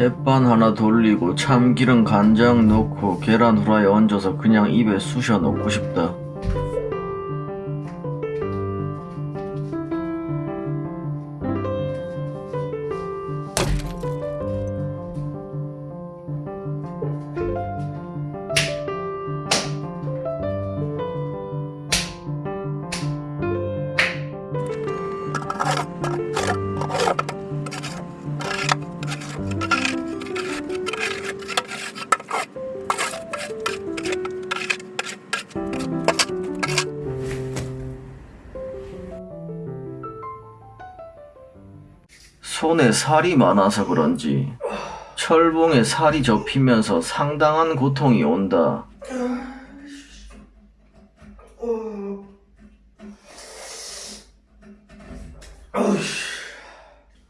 햇반 하나 돌리고 참기름 간장 넣고 계란 후라이 얹어서 그냥 입에 쑤셔 넣고 싶다. 손에 살이 많아서 그런지 철봉에 살이 접히면서 상당한 고통이 온다. 어. 어.